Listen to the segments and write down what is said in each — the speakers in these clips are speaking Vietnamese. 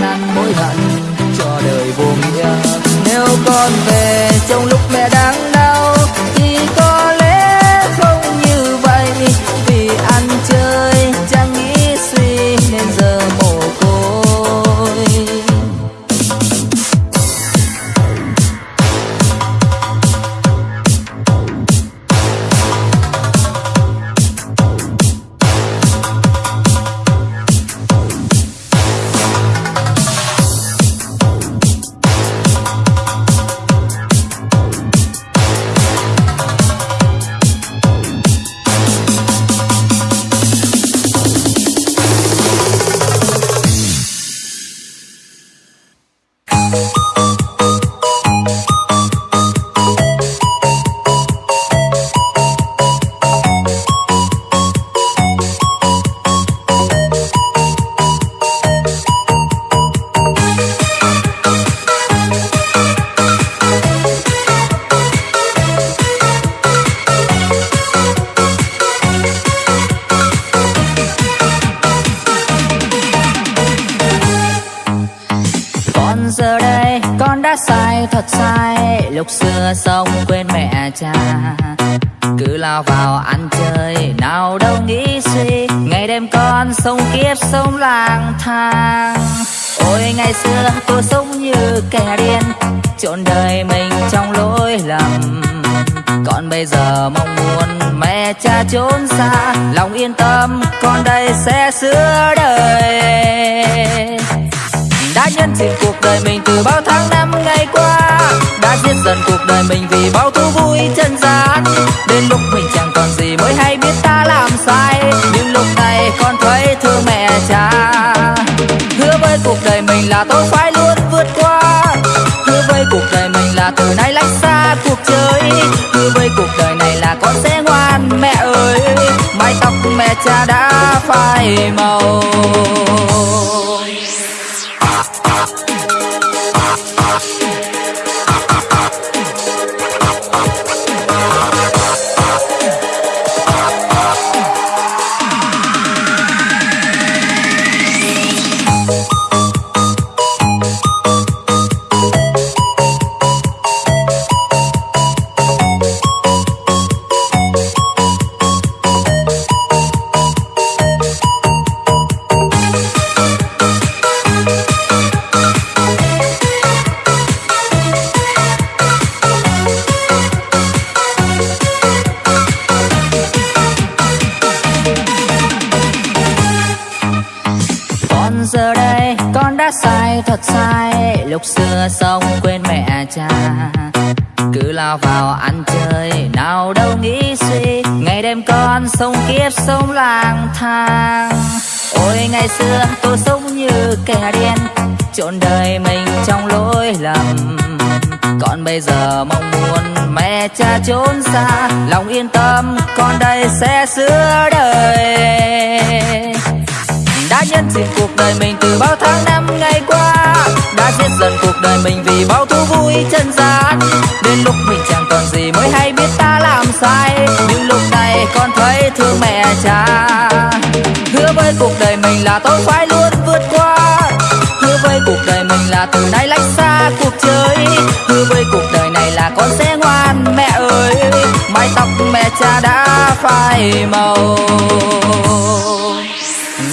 năn mối hận cho đời vô nghĩa. Nếu con về Ôi, ngày xưa tôi sống như kẻ điên, Trộn đời mình trong lỗi lầm. Còn bây giờ mong muốn mẹ cha trốn xa, Lòng yên tâm, con đây sẽ sửa đời. Đã nhân dịp cuộc đời mình từ bao tháng năm ngày qua, Đã giết dần cuộc đời mình vì bao thú vui chân gian Đến lúc mình chẳng còn gì mới hay biết ta làm sai, Nhưng lúc này với cuộc đời mình là tôi phải luôn vượt qua. Hứa với cuộc đời mình là từ nay lách xa cuộc chơi. Hứa với cuộc đời này là con sẽ ngoan, mẹ ơi. Mái tóc mẹ cha đã phai màu. giờ đây con đã sai thật sai. Lúc xưa xong quên mẹ cha, cứ lao vào ăn chơi. Nào đâu nghĩ suy, ngày đêm con sống kiếp sống lang thang. Ôi, ngày xưa tôi sống như kẻ điên trọn đời mình trong lỗi lầm. Còn bây giờ mong muốn mẹ cha trốn xa, lòng yên tâm con đây sẽ sửa đời đã nhân diện cuộc đời mình từ bao tháng năm ngày qua. Đã giết dần cuộc đời mình vì bao thú vui chân gian đến lúc mình chẳng còn gì mới hay biết ta làm sai. Nhưng lúc này con thấy thương mẹ cha. Hứa với cuộc đời mình là tôi phải luôn vượt qua. Hứa với cuộc đời mình là từ nay lách xa cuộc chơi. Hứa với cuộc đời này là con sẽ ngoan mẹ ơi. Mái tóc mẹ cha đã phai màu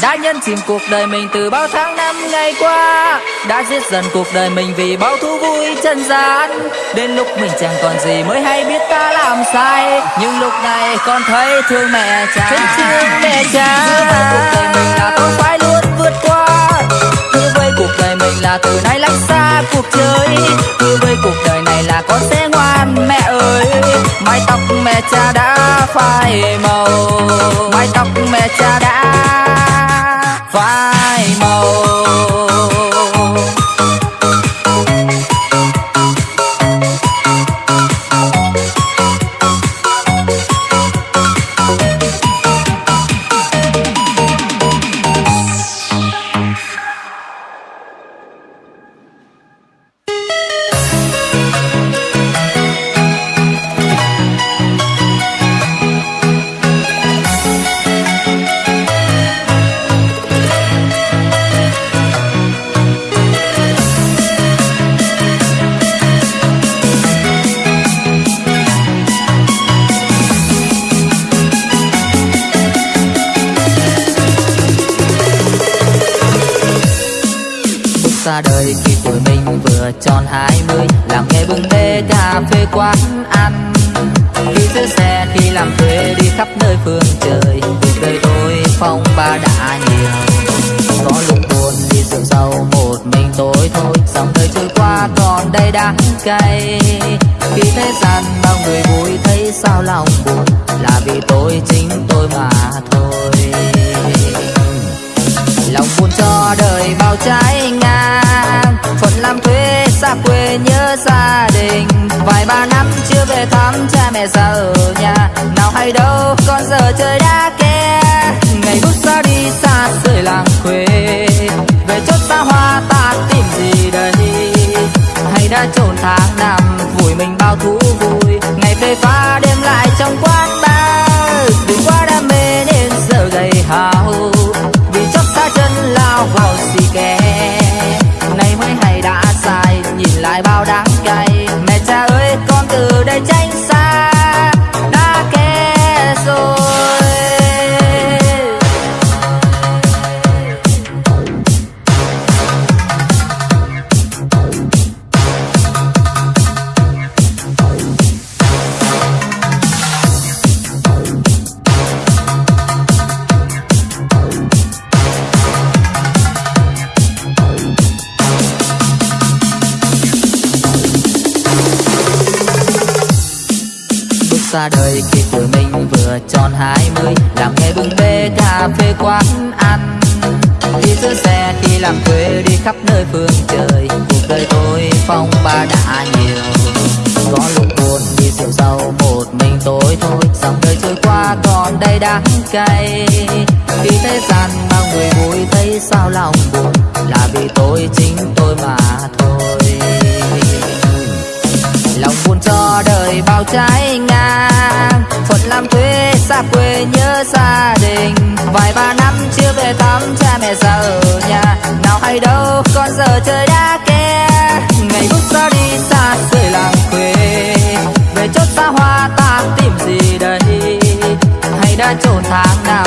đã nhân chìm cuộc đời mình từ bao tháng năm ngày qua. Đã giết dần cuộc đời mình vì bao thú vui chân gian. Đến lúc mình chẳng còn gì mới hay biết ta làm sai. Nhưng lúc này con thấy thương mẹ cha. Thấy thương mẹ cha. cuộc đời mình là tôi phải luôn vượt qua. Hứa với cuộc đời mình là từ nay lách xa cuộc chơi. Hứa với cuộc đời này là con sẽ ngoan mẹ ơi. Mái tóc mẹ cha đã phai màu. Mái tóc mẹ cha đã vài ba năm chưa về thăm cha mẹ già ở nhà. Nào hay đâu, con giờ trời đã ke ngày phút ra đi xa rời làng quê. Về chốt xa hoa ta tìm gì đây? Hay đã trốn tháng nào.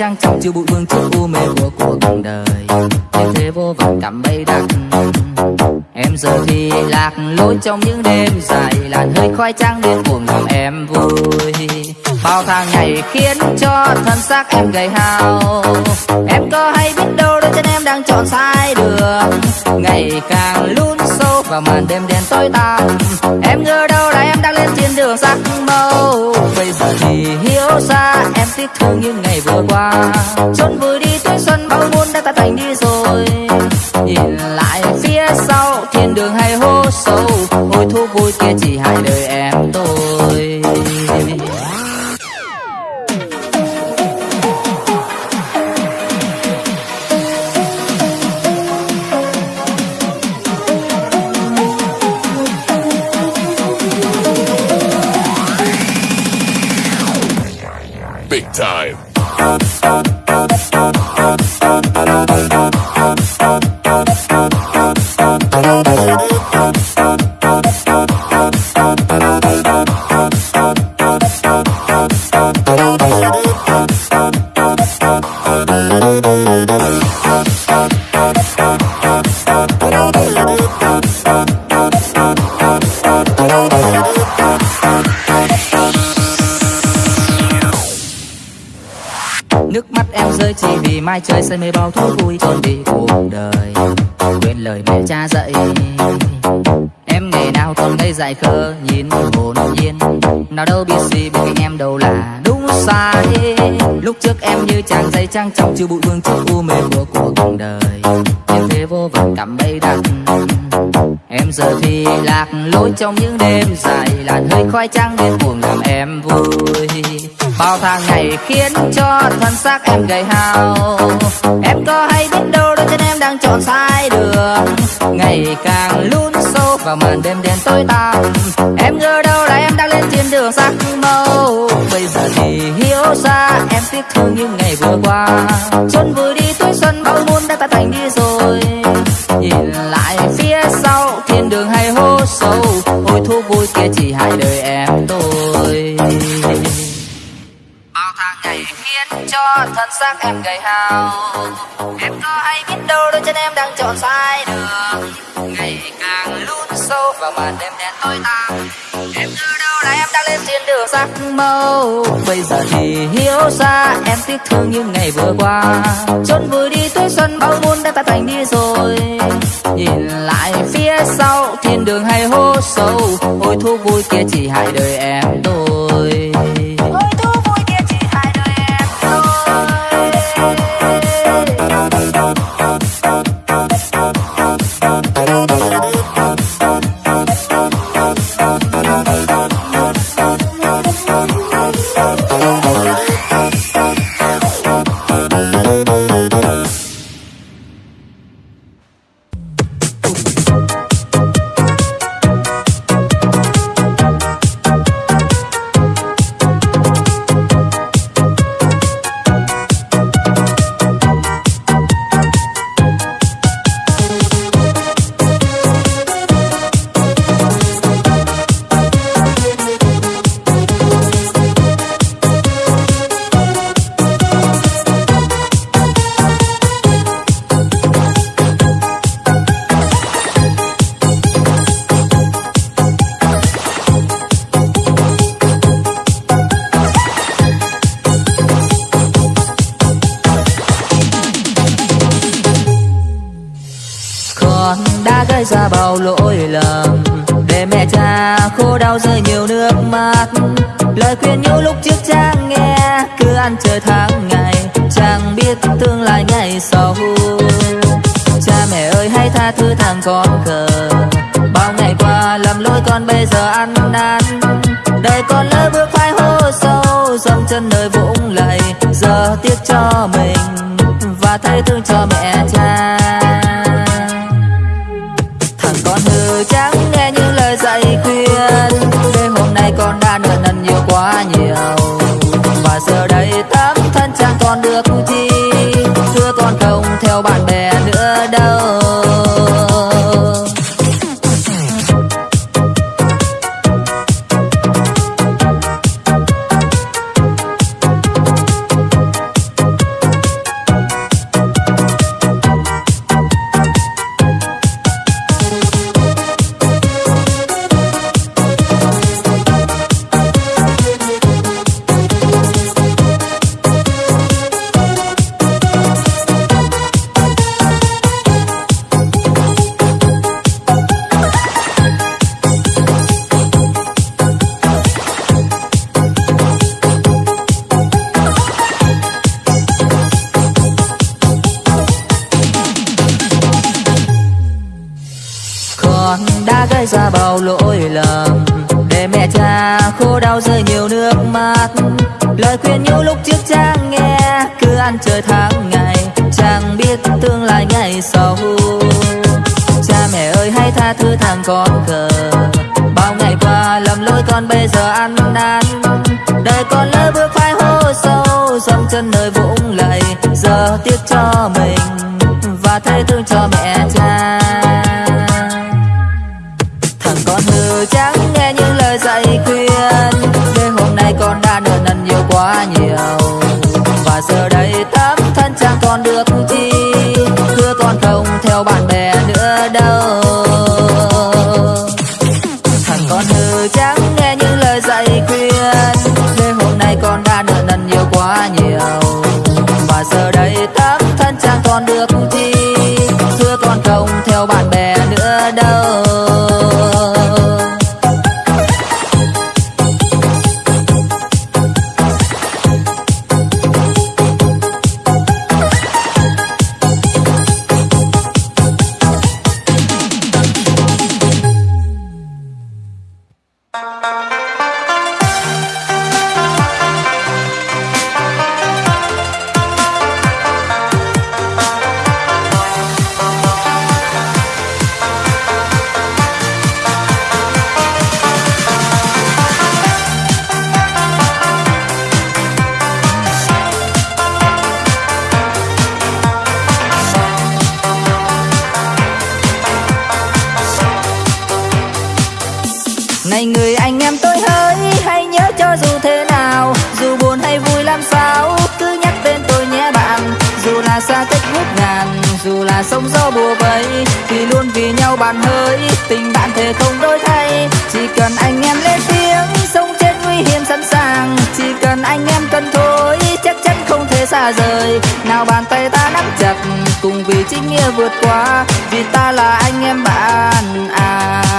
Trang trọng chưa bụi vương trước u mê của cuộc đời. Như thế vô vọng cảm bay đắng Em giờ thì lạc lối trong những đêm dài làn hơi khói trang điên cuồng làm em vui. Bao tháng ngày khiến cho thân xác em gầy hao. Em có hay biết đâu đôi chân em đang chọn sai đường. Ngày càng vào màn đêm đen tối tăm. Em ngờ đâu là em đang lên trên đường sắc màu. Bây giờ thì hiểu ra em tiếc thương những ngày vừa qua. Trốn vừa đi tuổi xuân, bao muôn đã ta thành đi rồi. Nhìn lại phía sau, thiên đường hay hố sâu. Hồi thu vui kia chỉ hai đời mai chơi say mê bao thú vui. trốn đi cuộc đời Quên lời mẹ cha dạy. Em ngày nào còn ngây dại khờ nhìn hồn nhiên. Nào đâu biết gì bên cạnh em đâu là đúng sai. Lúc trước em như chàng dây trang trọng chiều bụi vương trước u mê của cuộc đời. Như thế vô vọng cảm bay đặc Em giờ thì lạc lối trong những đêm dài làn hơi khói trắng điên cuồng làm em vui Bao tháng ngày khiến cho thân xác em gầy hao. Em có hay biết đâu đôi chân em đang chọn sai đường. Ngày càng lún sâu vào màn đêm đen tối tăm. Em ngờ đâu là em đang lên trên đường sắc màu. Bây giờ thì hiểu ra em tiếc thương những ngày vừa qua. Xuân vừa đi, tuổi xuân bao muôn đã ta thành đi rồi. Nhìn lại phía sau, thiên đường hay hố sâu. Ôi thu vui xác em gầy hao. Em có hay biết đâu đôi chân em đang chọn sai đường. Ngày càng lún sâu vào màn đêm đen tối tăm. Em từ đâu là em đang lên trên đường sắc màu. Bây giờ thì hiểu ra em tiếc thương những ngày vừa qua. Trốn vừa đi tuổi xuân, bao muôn đã ta thành đi rồi. Nhìn lại phía sau, thiên đường hay hố sâu. Ôi thú vui kia chỉ hại đời em tôi Ôi thú vui kia chỉ hại đời em thôi. con rồng theo bạn bè. chính nghĩa vượt qua vì ta là anh em bạn à.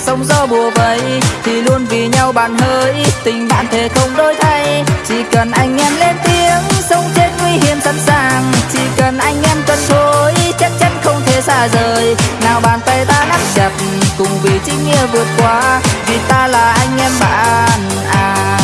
ngàn sóng gió bùa vây thì luôn vì nhau bạn hỡi. Tình bạn thể không đổi thay, chỉ cần anh em lên tiếng, sống chết nguy hiểm sẵn sàng. Chỉ cần anh em cần thôi chắc chắn không thể xa rời. Nào bàn tay ta nắm chặt, cùng vì chính nghĩa vượt qua, vì ta là anh em bạn à.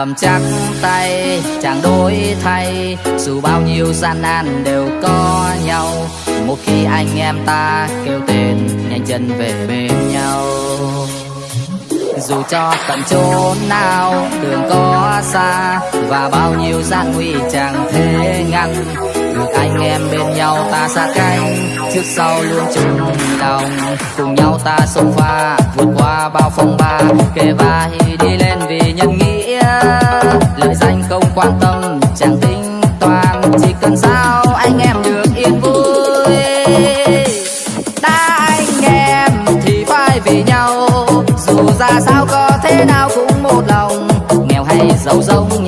Cầm chắc tay chẳng đổi thay. Dù bao nhiêu gian nan đều có nhau, một khi anh em ta kêu tên, nhanh chân về bên nhau. Dù cho tận chốn nào đường có xa, và bao nhiêu gian nguy chẳng thể ngăn được anh em bên nhau ta xa cánh trước sau luôn chung lòng. Cùng nhau ta sông pha, vượt qua bao phong ba. Kề vai đi lên vì nhân nghĩa lợi danh không quan tâm, chẳng tính toán. Chỉ cần sao anh em được yên vui. Đã anh em thì phải vì nhau. Dù ra sao có thế nào cũng một lòng. Nghèo hay giàu giống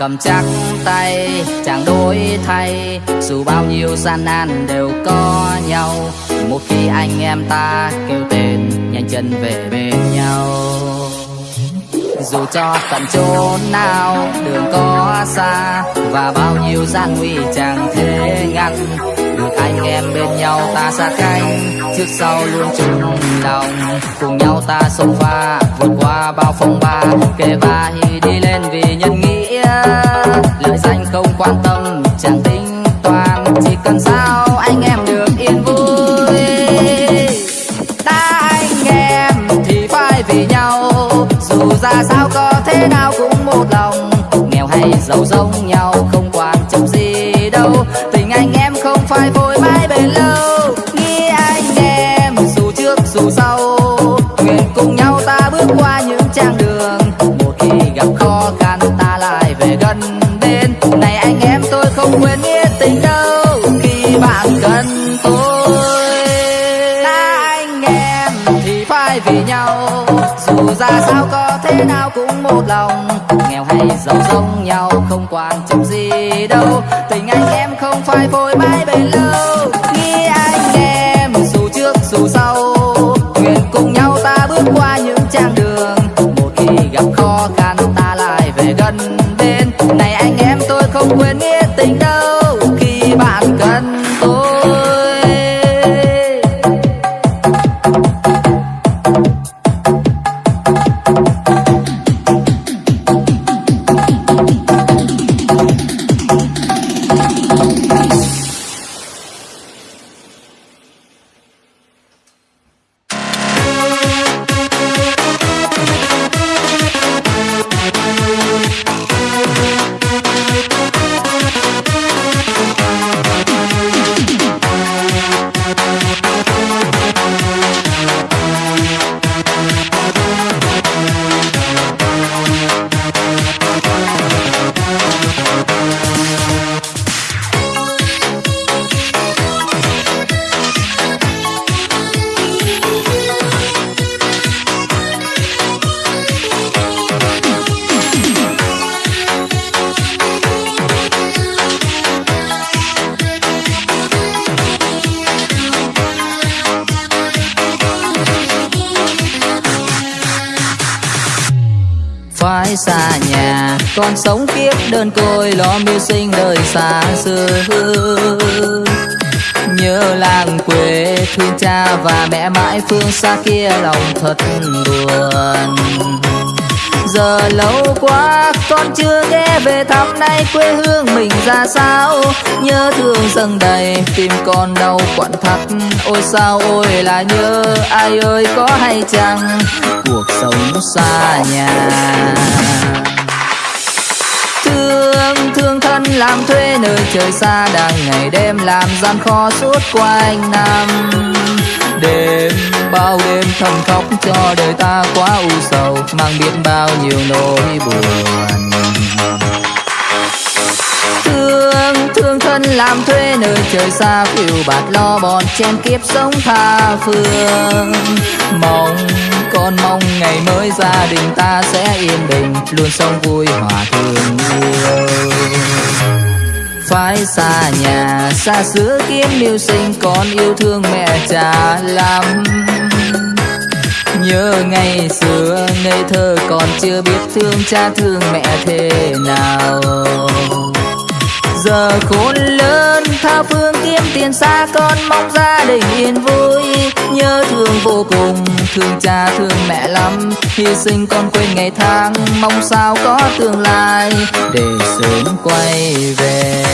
cầm chắc tay, chẳng đổi thay. Dù bao nhiêu gian nan đều có nhau. Một khi anh em ta kêu tên, nhanh chân về bên nhau. Dù cho tận chốn nào đường có xa, và bao nhiêu gian nguy chẳng thể ngăn. Được anh em bên nhau ta xa cánh, trước sau luôn chung lòng. Cùng nhau ta sông pha vượt qua bao phong ba kề vai đi lên vì nhân nghĩa lợi danh không quan tâm chẳng tính toán chỉ cần sao thế nào cũng một lòng, nghèo hay giàu giống nhau, không quan trọng gì đâu. Tình anh em không phải vội mãi bền lâu. Còn con sống kiếp đơn côi, lo mưu sinh đời xa xưa nhớ làng quê thương cha và mẹ mãi, phương xa kia lòng thật buồn. Giờ lâu quá, con chưa ghé về thăm nay quê hương mình ra sao. Nhớ thương dâng đầy, tim con đau quặn thắt. Ôi sao, ôi là nhớ ai ơi, có hay chăng? Cuộc sống xa nhà thân làm thuê nơi trời xa đang ngày đêm làm gian khó suốt quanh năm. Đêm bao đêm thầm khóc cho đời ta quá u sầu, mang biết bao nhiêu nỗi buồn thân làm thuê nơi trời xa, phiêu bạt lo bọn chen kiếp sống tha phương. Mong, con mong ngày mới gia đình ta sẽ yên bình, luôn sống vui hòa thương yêu phải xa nhà, xa xứ kiếm mưu sinh, con yêu thương mẹ cha lắm. Nhớ ngày xưa, ngây thơ còn chưa biết thương cha thương mẹ thế nào giờ khôn lớn, tha phương kiếm tiền xa con, mong gia đình yên vui. Nhớ thương vô cùng, thương cha, thương mẹ lắm. Hy sinh con quên ngày tháng, mong sao có tương lai để sớm quay về.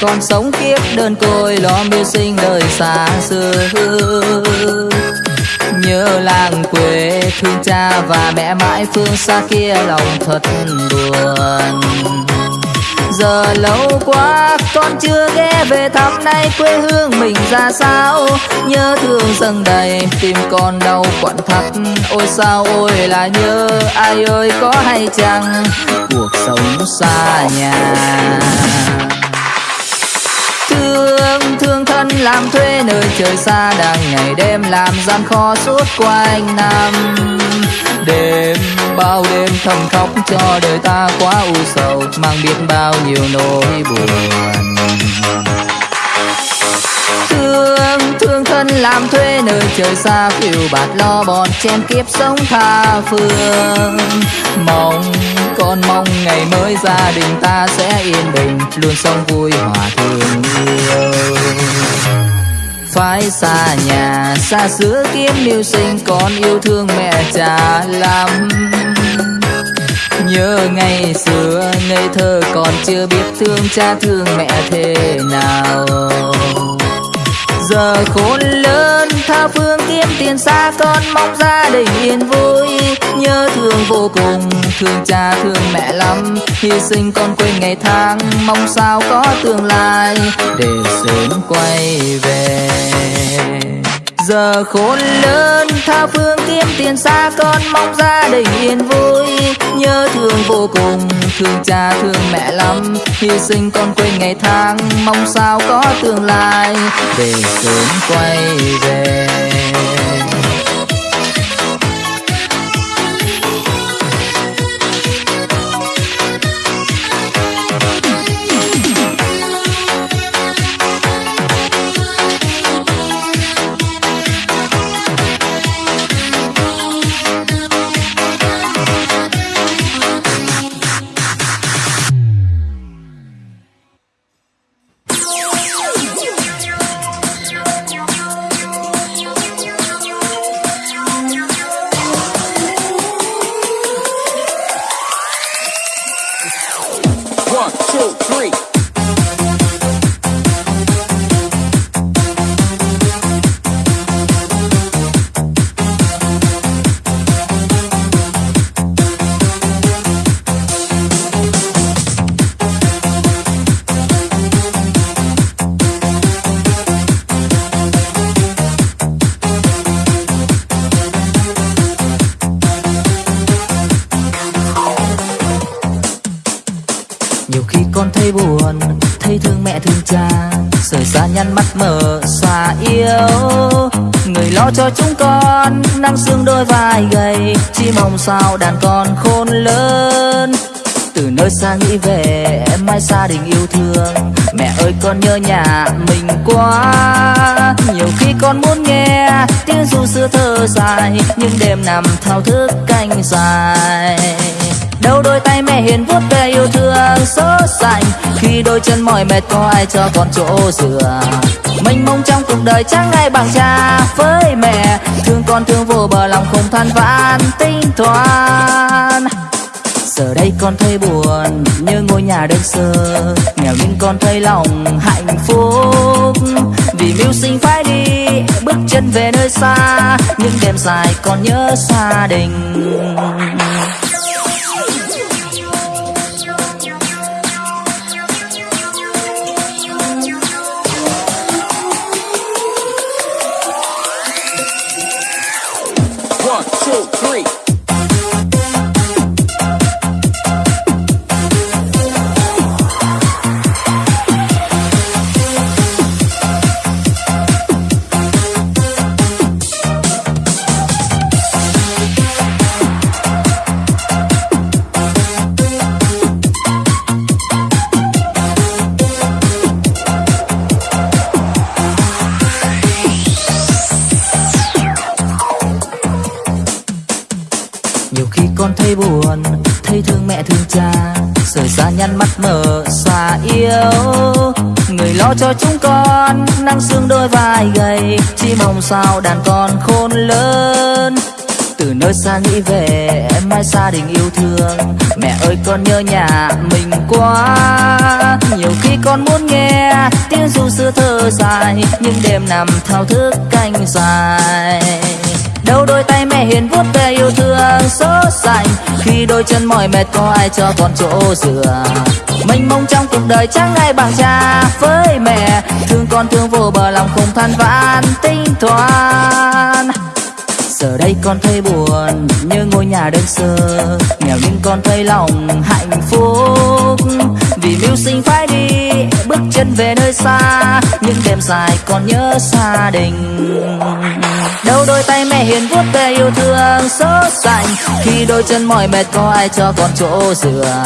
Còn con sống kiếp đơn côi, lo mưu sinh đời xa xưa nhớ làng quê thương cha và mẹ mãi, phương xa kia lòng thật buồn. Giờ lâu quá, con chưa ghé về thăm nay quê hương mình ra sao. Nhớ thương dâng đầy, tim con đau quặn thắt. Ôi sao, ôi là nhớ ai ơi, có hay chăng? Cuộc sống xa nhà thương thương thân làm thuê nơi trời xa đang ngày đêm làm gian khó suốt quanh năm. Đêm bao đêm thầm khóc cho đời ta quá u sầu, mang biết bao nhiêu nỗi buồn. Thương thương thân làm thuê nơi trời xa phiêu bạt lo bọn chen kiếp sống tha phương. Mong con mong ngày mới gia đình ta sẽ yên bình, luôn sống vui hòa thương yêu phải xa nhà, xa xứ kiếm mưu sinh, con yêu thương mẹ cha lắm. Nhớ ngày xưa, ngây thơ còn chưa biết thương cha thương mẹ thế nào giờ khôn lớn, tha phương kiếm tiền xa, con mong gia đình yên vui. Nhớ thương vô cùng, thương cha, thương mẹ lắm. Hy sinh con quên ngày tháng, mong sao có tương lai. Để sớm quay về giờ khôn lớn, tha phương kiếm tiền xa, con mong gia đình yên vui. Nhớ thương vô cùng, thương cha, thương mẹ lắm. Hy sinh con quên ngày tháng, mong sao có tương lai. Để sớm quay về. Mang sương xương đôi vai gầy, chỉ mong sao đàn con khôn lớn. Từ nơi xa nghĩ về, em mai gia đình yêu thương. Mẹ ơi, con nhớ nhà mình quá. Nhiều khi con muốn nghe tiếng ru xưa thơ dài, nhưng đêm nằm thao thức canh dài đâu đôi tay mẹ hiền vuốt về yêu thương sốt sành khi đôi chân mỏi mệt, có ai cho con chỗ dựa? Mênh mông trong cuộc đời chẳng ai bằng cha với mẹ? Thương con thương vô bờ lòng không than vãn tinh toán giờ đây con thấy buồn như ngôi nhà đơn sơ. Nghèo nhưng con thấy lòng hạnh phúc. Vì mưu sinh phải đi, bước chân về nơi xa. Những đêm dài còn nhớ gia đình. Yêu. Người lo cho chúng con, nắng xương đôi vai gầy. Chỉ mong sao đàn con khôn lớn. Từ nơi xa nghĩ về, em mãi gia đình yêu thương. Mẹ ơi, con nhớ nhà mình quá. Nhiều khi con muốn nghe tiếng ru xưa thơ dài, nhưng đêm nằm thao thức canh dài đâu đôi tay mẹ hiền vuốt về yêu thương số sành khi đôi chân mỏi mệt, có ai cho con chỗ dựa mình mong trong cuộc đời chẳng ai bằng cha với mẹ. Thương con thương vô bờ lòng không than vãn, tinh toán giờ đây con thấy buồn như ngôi nhà đơn sơ. Nghèo nhưng con thấy lòng hạnh phúc vì mưu sinh phải đi bước chân về nơi xa những đêm dài còn nhớ gia đình. Đâu đôi tay mẹ hiền vuốt về yêu thương sốt sành, khi đôi chân mỏi mệt có ai cho con chỗ dựa?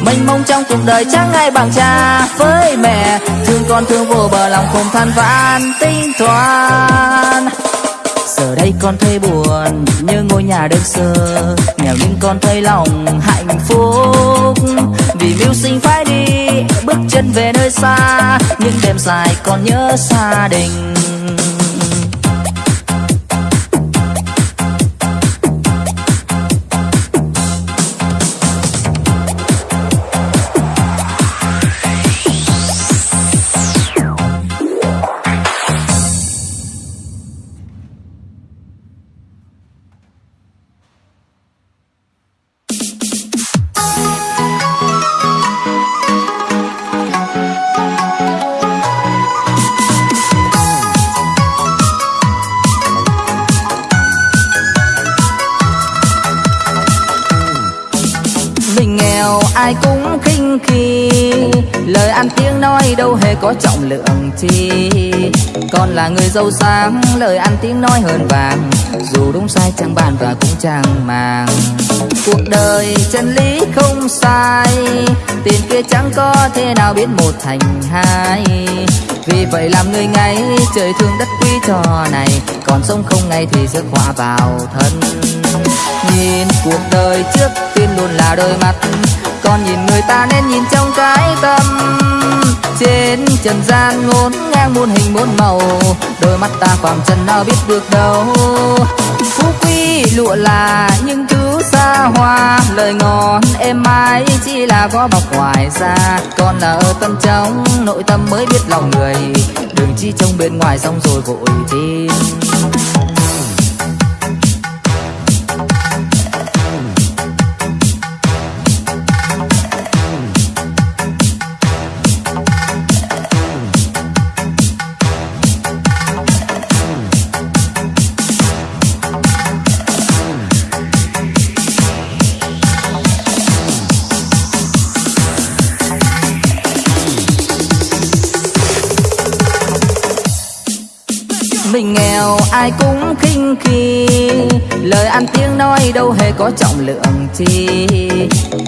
Mênh mông trong cuộc đời chẳng ai bằng cha với mẹ? Thương con thương vô bờ lòng không than vãn tinh toán giờ đây con thấy buồn như ngôi nhà đơn sơ. Nghèo nhưng con thấy lòng hạnh phúc. Vì mưu sinh phải đi, bước chân về nơi xa. Những đêm dài còn nhớ gia đình. Ai cũng khinh khi. Lời ăn tiếng nói đâu hề có trọng lượng chi. Còn là người giàu sang lời ăn tiếng nói hơn vàng. Dù đúng sai chẳng bàn và cũng chẳng màng. Cuộc đời chân lý không sai. Tiền kia chẳng có thế nào biến một thành hai vì vậy làm người ngay trời thương đất quý trò này. Còn sống không ngay thì rước họa vào thân. Nhìn cuộc đời trước tiên luôn là đôi mắt. Còn nhìn người ta nên nhìn trong cái tâm. Trên trần gian ngôn ngang muôn hình muôn màu. Đôi mắt ta khoảng trần nào biết được đâu. Phú quý lụa là những thứ xa hoa, lời ngon êm ái chỉ là có bọc ngoài ra còn là ở tâm trong, nội tâm mới biết lòng người. Đừng chỉ trông bên ngoài, xong rồi vội tin mình nghèo ai cũng khinh khi. Lời ăn tiếng nói đâu hề có trọng lượng chi.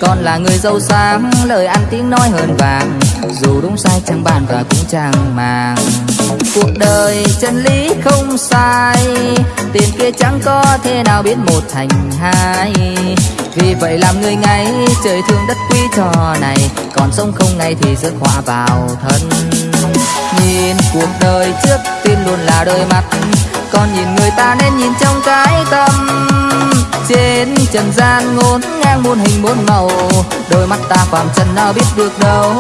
Còn là người giàu sang lời ăn tiếng nói hơn vàng. Dù đúng sai chẳng bàn và cũng chẳng màng. Cuộc đời chân lý không sai. Tiền kia chẳng có thế nào biến một thành hai. Vì vậy làm người ngay, trời thương đất quý trò này. Còn sống không ngay thì rước họa vào thân nhìn cuộc đời trước tiên luôn là đôi mắt. Còn nhìn người ta nên nhìn trong cái tâm. Trên trần gian ngôn ngang muôn hình muôn màu, đôi mắt ta phạm trần nào biết được đâu.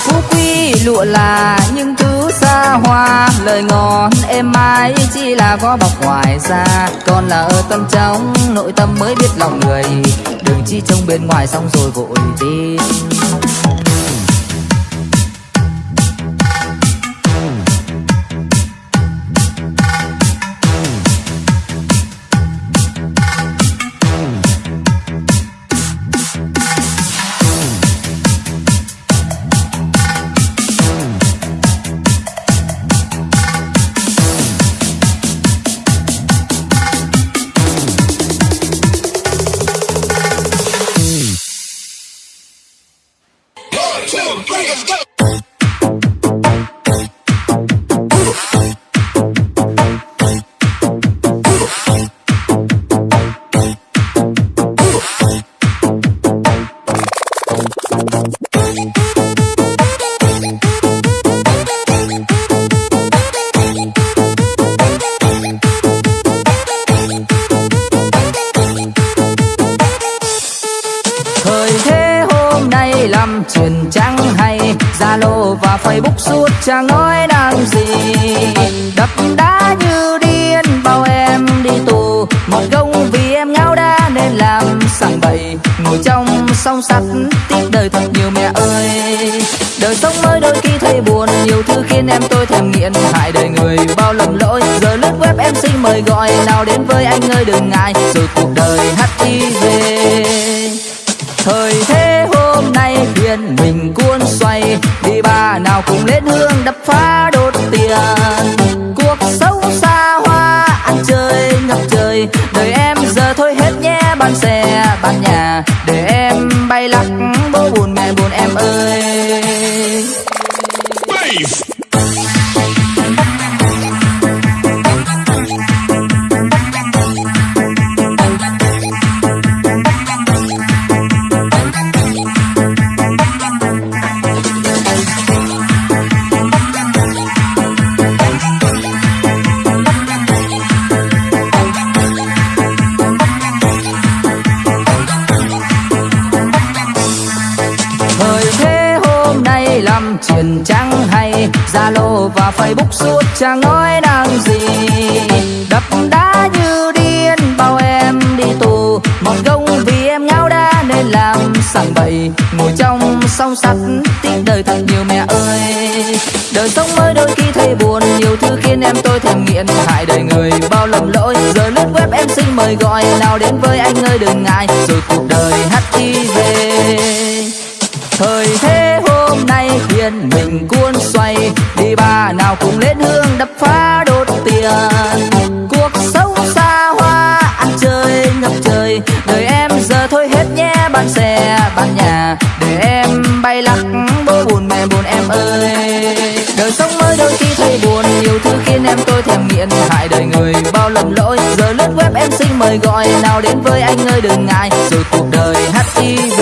Phú quý lụa là những thứ xa hoa, lời ngon êm ái chỉ là vỏ bọc ngoài ra còn là ở tâm trong, nội tâm mới biết lòng người. Đừng chỉ trông bên ngoài xong rồi vội tin. Nhiều em tôi thèm nghiện hại đời người bao lầm lỗi, giờ lướt web em xin mời gọi nào đến với anh ơi, đừng ngại rồi cuộc đời hiv đi. Chẳng nói năng gì? Đập đá như điên, bao em đi tù. Một gông vì em ngáo đá nên làm sảng bậy. Ngồi trong song sắt tiếc đời thật nhiều mẹ ơi. Đời sống mới đôi khi thấy buồn, nhiều thứ khiến em tôi thèm nghiện. Hại đời người, bao lầm lỗi. Giờ lướt web em xin mời gọi, nào đến với anh ơi, đừng ngại. Em tôi thèm nghiện. Hại đời người, bao lầm lỗi. Giờ lướt web em xin mời gọi. Nào đến với anh ơi, đừng ngại. Rồi cuộc đời hiv